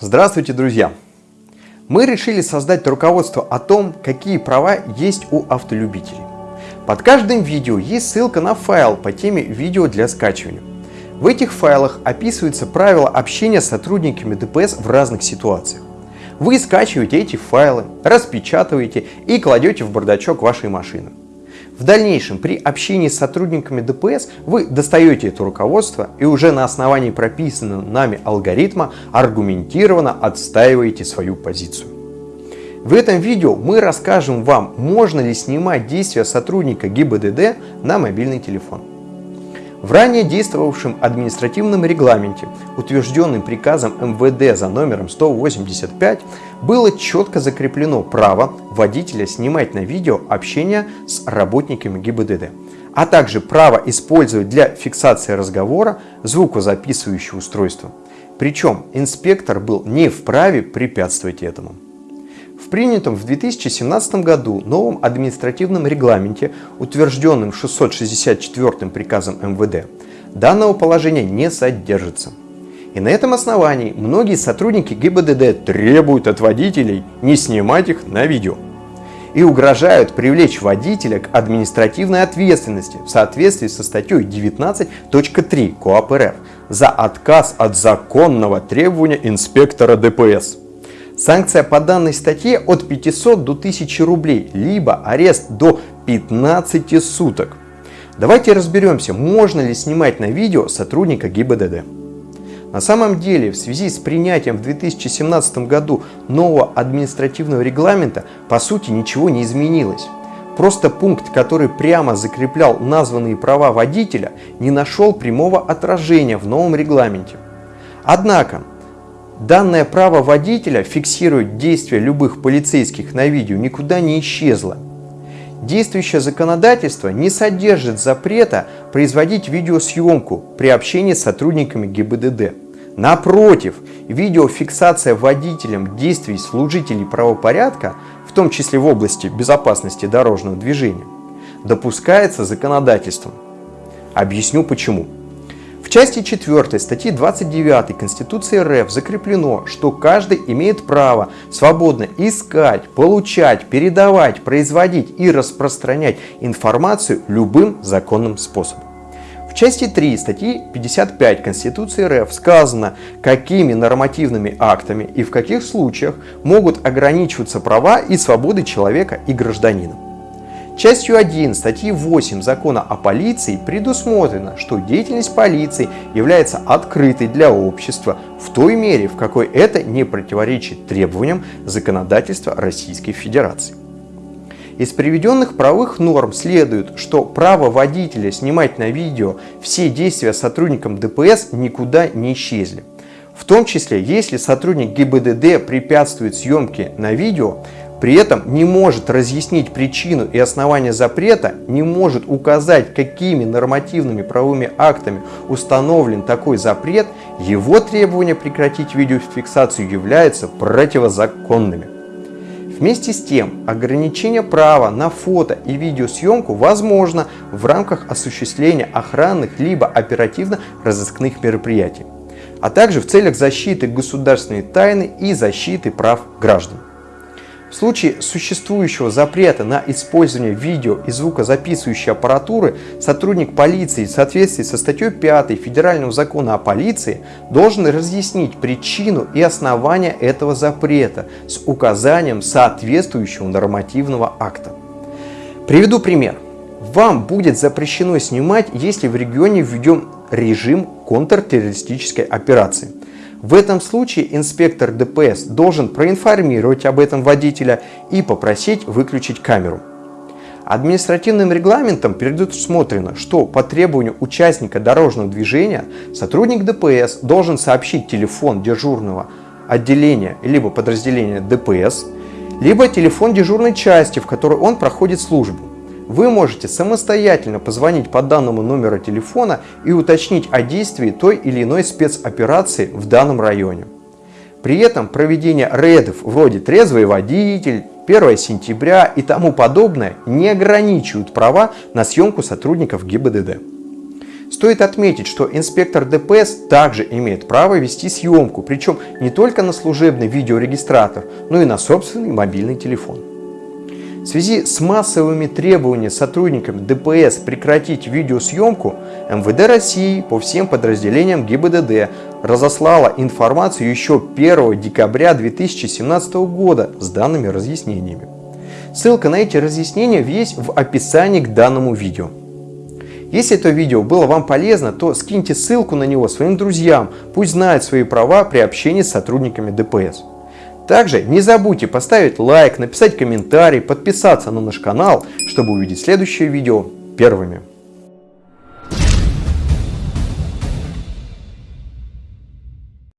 Здравствуйте, друзья! Мы решили создать руководство о том, какие права есть у автолюбителей. Под каждым видео есть ссылка на файл по теме видео для скачивания. В этих файлах описываются правила общения с сотрудниками ДПС в разных ситуациях. Вы скачиваете эти файлы, распечатываете и кладете в бардачок вашей машины. В дальнейшем при общении с сотрудниками ДПС вы достаете это руководство и уже на основании прописанного нами алгоритма аргументированно отстаиваете свою позицию. В этом видео мы расскажем вам, можно ли снимать действия сотрудника ГИБДД на мобильный телефон. В ранее действовавшем административном регламенте, утвержденным приказом МВД за номером 185, было четко закреплено право водителя снимать на видео общение с работниками ГИБДД, а также право использовать для фиксации разговора звукозаписывающее устройство. Причем инспектор был не вправе препятствовать этому. В принятом в 2017 году новом административном регламенте, утвержденном 664 приказом МВД, данного положения не содержится. И на этом основании многие сотрудники ГИБДД требуют от водителей не снимать их на видео и угрожают привлечь водителя к административной ответственности в соответствии со статьей 19.3 КоАП РФ за отказ от законного требования инспектора ДПС. Санкция по данной статье от 500 до 1000 рублей, либо арест до 15 суток. Давайте разберемся, можно ли снимать на видео сотрудника ГИБДД. На самом деле, в связи с принятием в 2017 году нового административного регламента, по сути ничего не изменилось. Просто пункт, который прямо закреплял названные права водителя, не нашел прямого отражения в новом регламенте. Однако, Данное право водителя фиксирует действия любых полицейских на видео никуда не исчезло. Действующее законодательство не содержит запрета производить видеосъемку при общении с сотрудниками ГИБДД. Напротив, видеофиксация водителем действий служителей правопорядка, в том числе в области безопасности дорожного движения, допускается законодательством. Объясню почему. В части 4 статьи 29 Конституции РФ закреплено, что каждый имеет право свободно искать, получать, передавать, производить и распространять информацию любым законным способом. В части 3 статьи 55 Конституции РФ сказано, какими нормативными актами и в каких случаях могут ограничиваться права и свободы человека и гражданина. Частью 1 статьи 8 закона о полиции предусмотрено, что деятельность полиции является открытой для общества в той мере, в какой это не противоречит требованиям законодательства Российской Федерации. Из приведенных правовых норм следует, что право водителя снимать на видео все действия сотрудникам ДПС никуда не исчезли. В том числе, если сотрудник ГИБДД препятствует съемке на видео, при этом не может разъяснить причину и основания запрета, не может указать, какими нормативными правовыми актами установлен такой запрет, его требования прекратить видеофиксацию являются противозаконными. Вместе с тем, ограничение права на фото и видеосъемку возможно в рамках осуществления охранных либо оперативно-розыскных мероприятий, а также в целях защиты государственной тайны и защиты прав граждан. В случае существующего запрета на использование видео и звукозаписывающей аппаратуры сотрудник полиции в соответствии со статьей 5 Федерального закона о полиции должен разъяснить причину и основания этого запрета с указанием соответствующего нормативного акта. Приведу пример. Вам будет запрещено снимать, если в регионе введен режим контртеррористической операции. В этом случае инспектор ДПС должен проинформировать об этом водителя и попросить выключить камеру. Административным регламентом предусмотрено, что по требованию участника дорожного движения сотрудник ДПС должен сообщить телефон дежурного отделения либо подразделения ДПС, либо телефон дежурной части, в которой он проходит службу. Вы можете самостоятельно позвонить по данному номеру телефона и уточнить о действии той или иной спецоперации в данном районе. При этом проведение рейдов вроде «трезвый водитель», 1 сентября и тому подобное не ограничивают права на съемку сотрудников ГИБДД. Стоит отметить, что инспектор ДПС также имеет право вести съемку, причем не только на служебный видеорегистратор, но и на собственный мобильный телефон. В связи с массовыми требованиями сотрудникам ДПС прекратить видеосъемку, МВД России по всем подразделениям ГИБДД разослала информацию еще 1 декабря 2017 года с данными разъяснениями. Ссылка на эти разъяснения есть в описании к данному видео. Если это видео было вам полезно, то скиньте ссылку на него своим друзьям, пусть знают свои права при общении с сотрудниками ДПС. Также не забудьте поставить лайк, написать комментарий, подписаться на наш канал, чтобы увидеть следующее видео первыми.